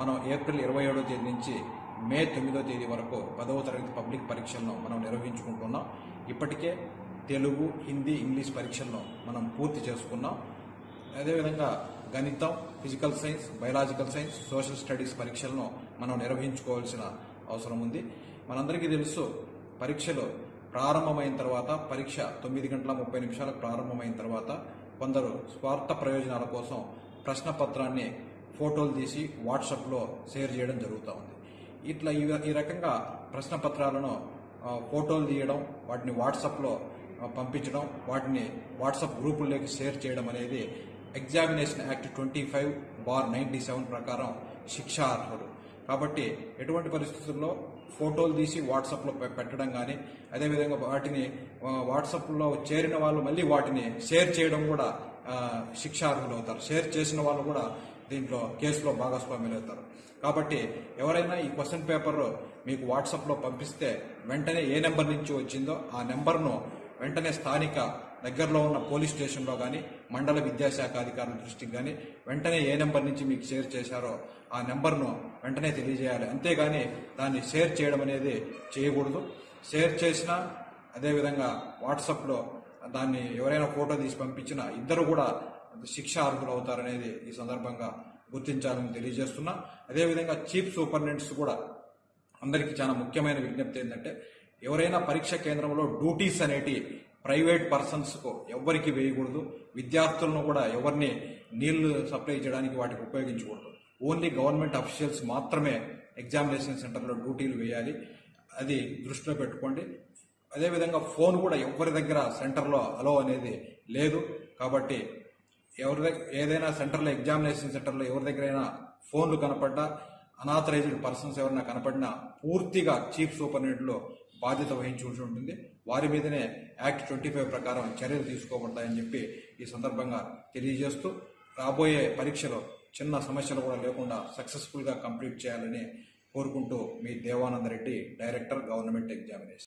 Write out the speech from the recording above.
మనం ఏప్రిల్ ఇరవై ఏడో తేదీ నుంచి మే తొమ్మిదో తేదీ వరకు పదవ తరగతి పబ్లిక్ పరీక్షలను మనం నిర్వహించుకుంటున్నాం. ఇప్పటికే తెలుగు హిందీ ఇంగ్లీష్ పరీక్షలను మనం పూర్తి చేసుకున్నాం. అదేవిధంగా గణితం physical science biological science social studies పరీక్షలను మనం నిర్వహించుకోవాల్సిన అవసరం ఉంది. మనందరికీ తెలుసు పరీక్షలు ప్రారంభమైన తర్వాత పరీక్ష తొమ్మిది గంటల ముప్పై నిమిషాలకు ప్రారంభమైన తర్వాత కొందరు స్వార్థ ప్రయోజనాల కోసం ప్రశ్న పత్రాన్ని ఫోటోలు తీసి వాట్సాప్లో షేర్ చేయడం జరుగుతూ ఉంది. ఇట్లా ఈ ఈ రకంగా ప్రశ్న పత్రాలను ఫోటోలు తీయడం వాటిని వాట్సాప్లో పంపించడం వాటిని వాట్సాప్ గ్రూపుల్లోకి షేర్ చేయడం అనేది examination act twenty five bar ninety seven ప్రకారం శిక్షార్హుడు. కాబట్టి ఎటువంటి పరిస్థితుల్లో ఫోటోలు తీసి వాట్సాప్లో పెట్టడం కానీ అదేవిధంగా వాటిని వాట్సాప్లో చేరిన వాళ్ళు మళ్ళీ వాటిని షేర్ చేయడం కూడా శిక్షార్హులు అవుతారు. షేర్ చేసిన వాళ్ళు కూడా దీంట్లో కేసులో భాగస్వామ్యులు అవుతారు. కాబట్టి ఎవరైనా ఈ క్వశ్చన్ పేపర్ మీకు వాట్సాప్లో పంపిస్తే వెంటనే ఏ నెంబర్ నుంచి వచ్చిందో ఆ నెంబర్ను వెంటనే స్థానిక దగ్గరలో ఉన్న పోలీస్ స్టేషన్లో కానీ మండల విద్యాశాఖ అధికారుల దృష్టికి కానీ వెంటనే ఏ నెంబర్ నుంచి మీకు షేర్ చేశారో ఆ నెంబర్ను వెంటనే తెలియజేయాలి. అంతేగాని దాన్ని షేర్ చేయడం అనేది చేయకూడదు. షేర్ చేసినా అదేవిధంగా వాట్సాప్లో దాన్ని ఎవరైనా ఫోటో తీసి పంపించినా ఇద్దరు కూడా శిక్ష అర్హులవుతారనేది ఈ సందర్భంగా గుర్తించాలని తెలియజేస్తున్నా. అదేవిధంగా చీఫ్ సూపరింటెండెంట్స్ కూడా అందరికీ చాలా ముఖ్యమైన విజ్ఞప్తి ఏంటంటే ఎవరైనా పరీక్ష కేంద్రంలో డ్యూటీస్ అనేటి ప్రైవేట్ పర్సన్స్కు ఎవరికి వేయకూడదు. విద్యార్థులను కూడా ఎవరిని నీళ్ళు సప్లై చేయడానికి వాటికి ఉపయోగించకూడదు. ఓన్లీ గవర్నమెంట్ అఫీషియల్స్ మాత్రమే ఎగ్జామినేషన్ సెంటర్లో డ్యూటీలు వేయాలి. అది దృష్టిలో పెట్టుకోండి. అదేవిధంగా ఫోన్ కూడా ఎవరి దగ్గర సెంటర్లో అలో అనేది లేదు. కాబట్టి ఎవరి దగ్గర ఏదైనా సెంటర్లో ఎగ్జామినేషన్ సెంటర్లో ఎవరి దగ్గరైనా ఫోన్లు కనపడ్డా అనాథరైజ్డ్ పర్సన్స్ ఎవరైనా కనపడినా పూర్తిగా చీఫ్ సూపరింటెండెంట్లో బాధ్యత వహించాల్సి ఉంటుంది. వారి మీదనే యాక్ట్ ట్వంటీ ఫైవ్ ప్రకారం చర్యలు తీసుకోబడతాయని చెప్పి ఈ సందర్భంగా తెలియజేస్తూ రాబోయే పరీక్షలో చిన్న సమస్యలు కూడా లేకుండా సక్సెస్ఫుల్గా కంప్లీట్ చేయాలని కోరుకుంటూ మీ Devananda Reddy director government examination.